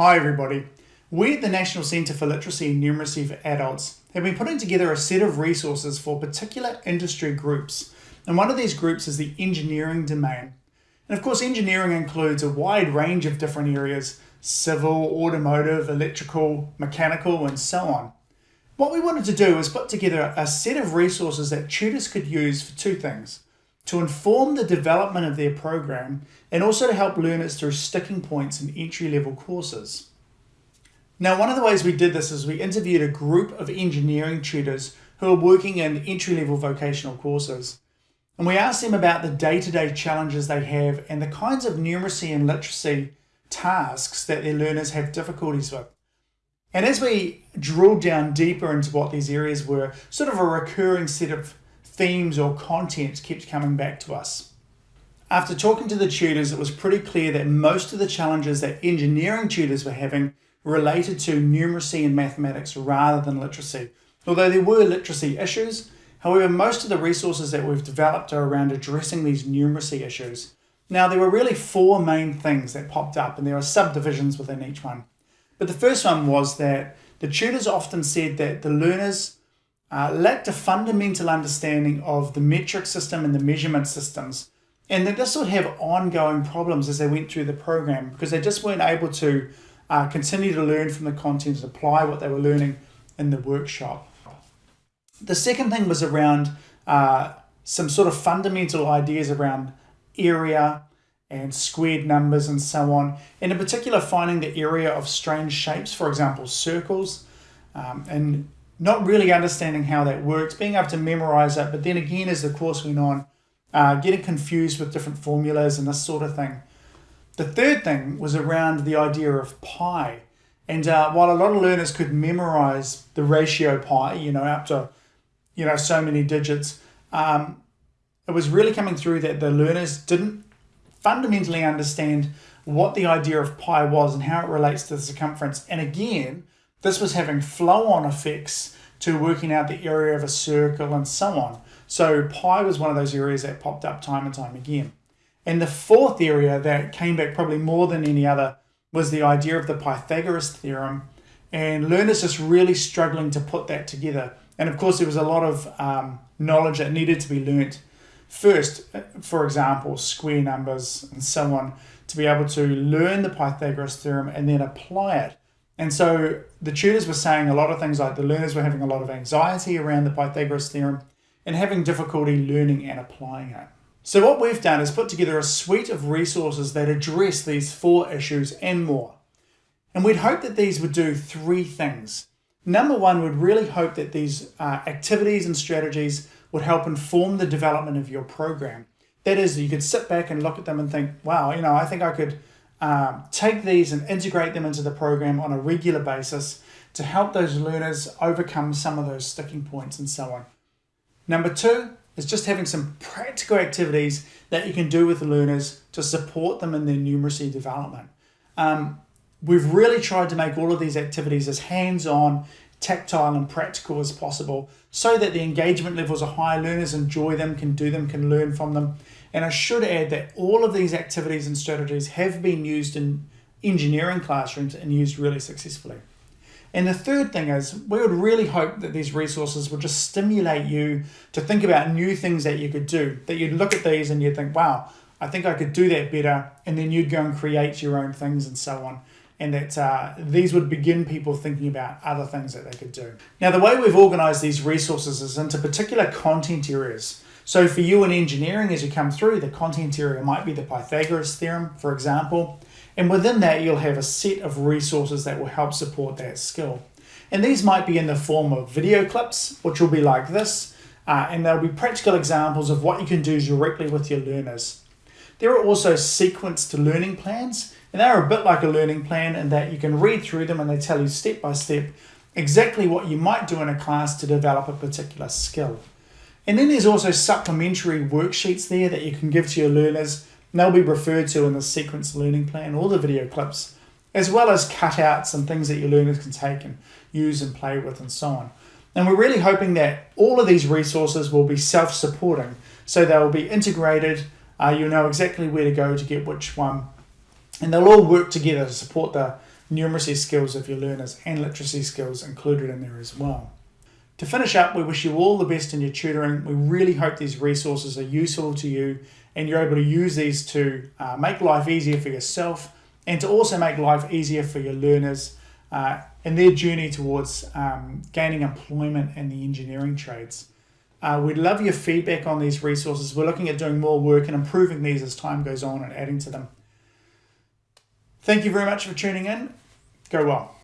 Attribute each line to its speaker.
Speaker 1: Hi everybody. We at the National Centre for Literacy and Numeracy for Adults have been putting together a set of resources for particular industry groups. And one of these groups is the engineering domain. And of course, engineering includes a wide range of different areas, civil, automotive, electrical, mechanical, and so on. What we wanted to do was put together a set of resources that tutors could use for two things to inform the development of their program and also to help learners through sticking points in entry-level courses. Now, one of the ways we did this is we interviewed a group of engineering tutors who are working in entry-level vocational courses. And we asked them about the day-to-day challenges they have and the kinds of numeracy and literacy tasks that their learners have difficulties with. And as we drilled down deeper into what these areas were, sort of a recurring set of themes or content kept coming back to us. After talking to the tutors, it was pretty clear that most of the challenges that engineering tutors were having related to numeracy and mathematics rather than literacy. Although there were literacy issues, however, most of the resources that we've developed are around addressing these numeracy issues. Now, there were really four main things that popped up, and there are subdivisions within each one. But the first one was that the tutors often said that the learners uh, lacked a fundamental understanding of the metric system and the measurement systems, and that this would have ongoing problems as they went through the program because they just weren't able to uh, continue to learn from the content and apply what they were learning in the workshop. The second thing was around uh, some sort of fundamental ideas around area and squared numbers and so on, and in particular finding the area of strange shapes, for example, circles, um, and not really understanding how that works, being able to memorize it, but then again, as the course went on, uh, getting confused with different formulas and this sort of thing. The third thing was around the idea of pi. And uh, while a lot of learners could memorize the ratio pi, you know, up to, you know, so many digits, um, it was really coming through that the learners didn't fundamentally understand what the idea of pi was and how it relates to the circumference. And again, this was having flow-on effects to working out the area of a circle and so on. So pi was one of those areas that popped up time and time again. And the fourth area that came back probably more than any other was the idea of the Pythagoras theorem and learners just really struggling to put that together. And of course, there was a lot of um, knowledge that needed to be learnt. First, for example, square numbers and so on, to be able to learn the Pythagoras theorem and then apply it and so the tutors were saying a lot of things like the learners were having a lot of anxiety around the Pythagoras theorem and having difficulty learning and applying it. So what we've done is put together a suite of resources that address these four issues and more. And we'd hope that these would do three things. Number one, we'd really hope that these uh, activities and strategies would help inform the development of your program. That is, you could sit back and look at them and think, wow, you know, I think I could um, take these and integrate them into the program on a regular basis to help those learners overcome some of those sticking points and so on. Number two is just having some practical activities that you can do with learners to support them in their numeracy development. Um, we've really tried to make all of these activities as hands-on, tactile and practical as possible so that the engagement levels are high, learners enjoy them, can do them, can learn from them, and I should add that all of these activities and strategies have been used in engineering classrooms and used really successfully. And the third thing is, we would really hope that these resources would just stimulate you to think about new things that you could do, that you'd look at these and you'd think, wow, I think I could do that better. And then you'd go and create your own things and so on. And that uh, these would begin people thinking about other things that they could do. Now, the way we've organized these resources is into particular content areas. So for you in engineering, as you come through, the content area might be the Pythagoras theorem, for example. And within that, you'll have a set of resources that will help support that skill. And these might be in the form of video clips, which will be like this. Uh, and they'll be practical examples of what you can do directly with your learners. There are also sequenced learning plans, and they're a bit like a learning plan in that you can read through them and they tell you step by step exactly what you might do in a class to develop a particular skill. And then there's also supplementary worksheets there that you can give to your learners. They'll be referred to in the sequence learning plan or the video clips, as well as cutouts and things that your learners can take and use and play with and so on. And we're really hoping that all of these resources will be self-supporting. So they'll be integrated, uh, you'll know exactly where to go to get which one. And they'll all work together to support the, numeracy skills of your learners and literacy skills included in there as well. To finish up, we wish you all the best in your tutoring. We really hope these resources are useful to you and you're able to use these to uh, make life easier for yourself and to also make life easier for your learners uh, in their journey towards um, gaining employment in the engineering trades. Uh, we'd love your feedback on these resources. We're looking at doing more work and improving these as time goes on and adding to them. Thank you very much for tuning in. Go well.